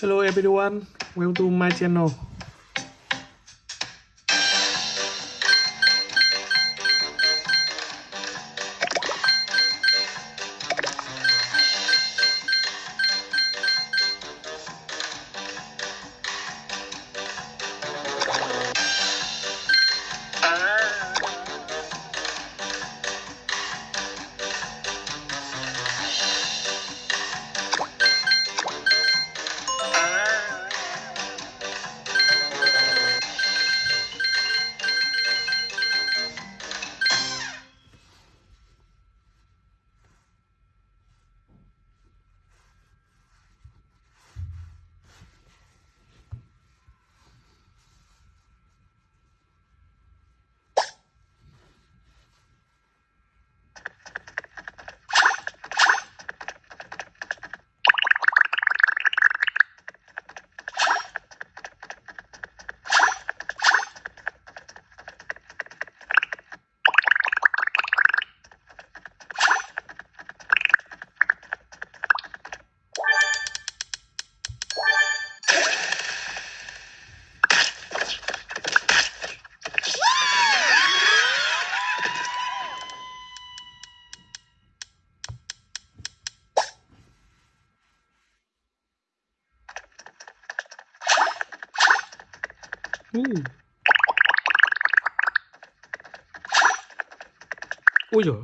Hello everyone, welcome to my channel. Uh. Ui giời.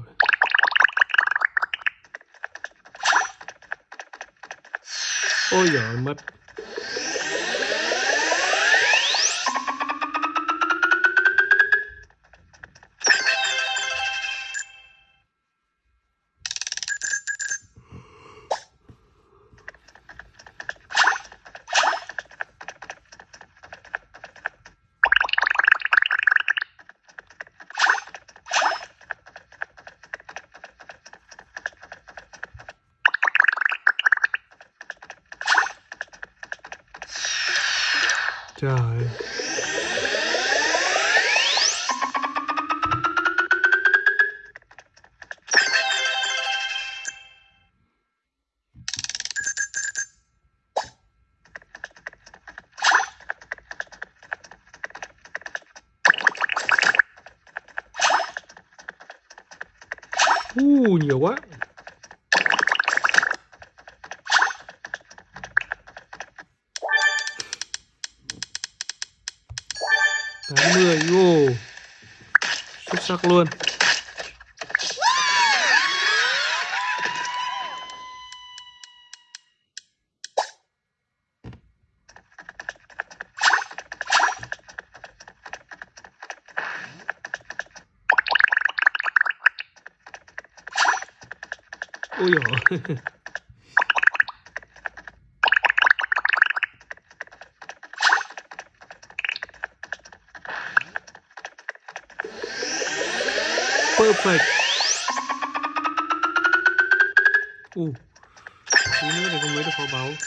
Ôi giời mất. Trời ơi. Uh, nhiều quá. Sắc luôn. Ôi dồi perfect. Ooh. You know they're gonna wait for about.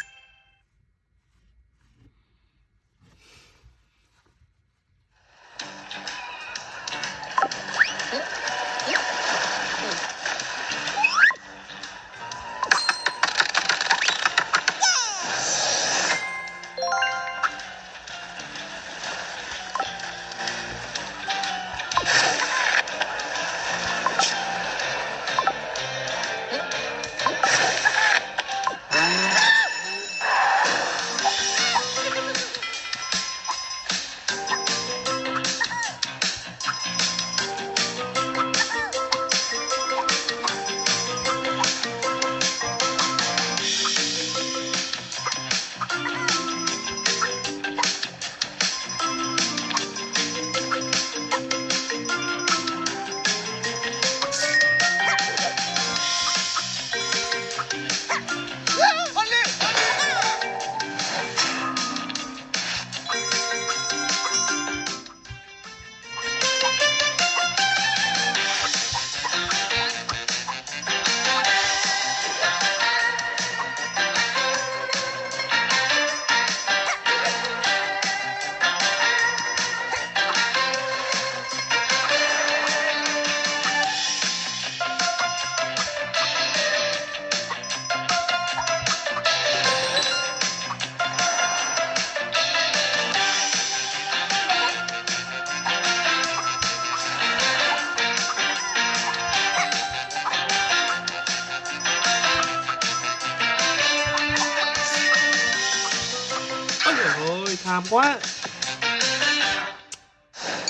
Tham quá.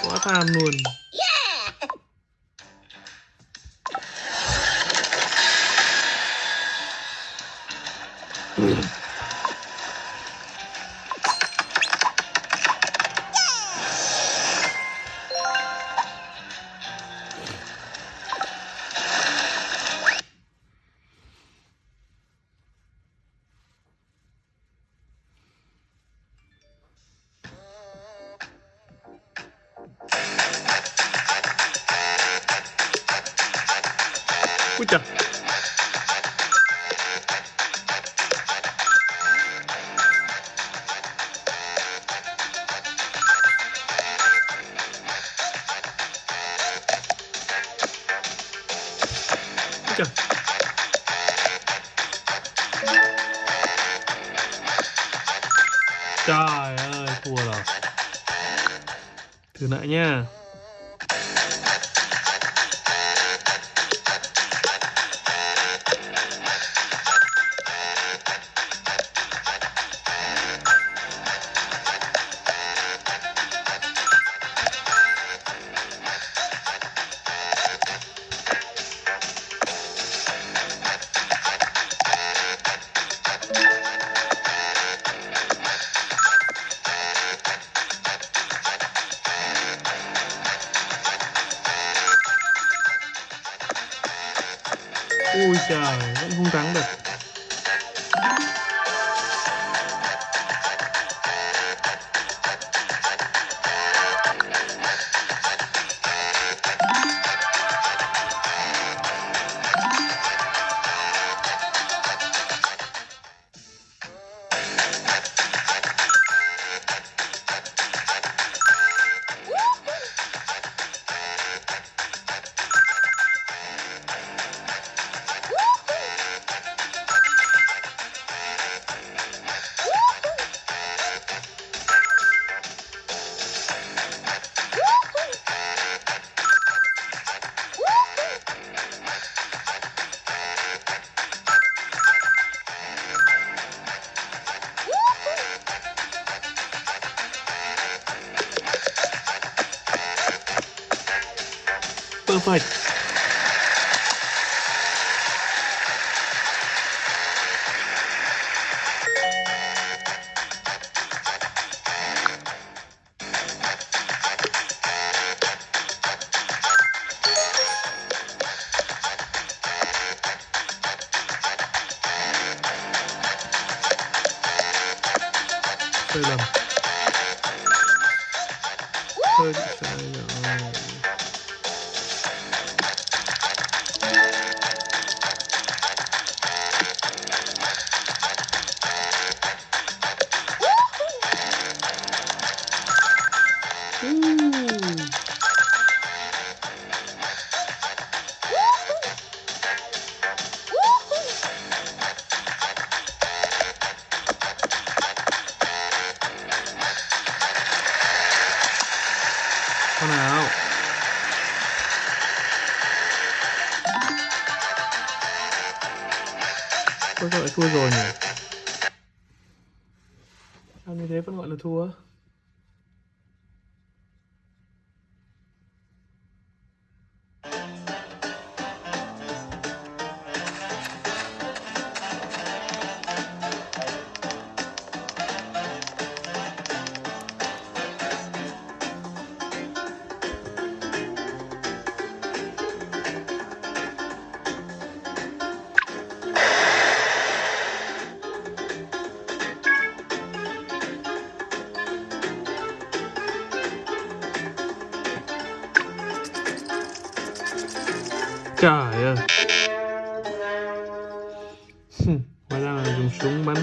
Quá tham luôn. Trời Trời ơi, thua rồi. Thử lại nha. Trời, vẫn không thắng được Perfect sai lầm hơi sai rồi Thua rồi nhỉ? Sao như thế vẫn gọi là thua? Hóa ra là dùng súng bắn.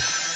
Jesus.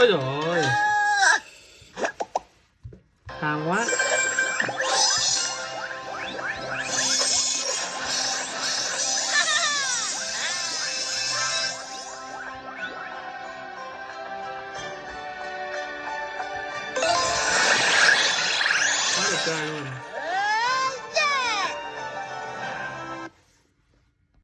Ôi giời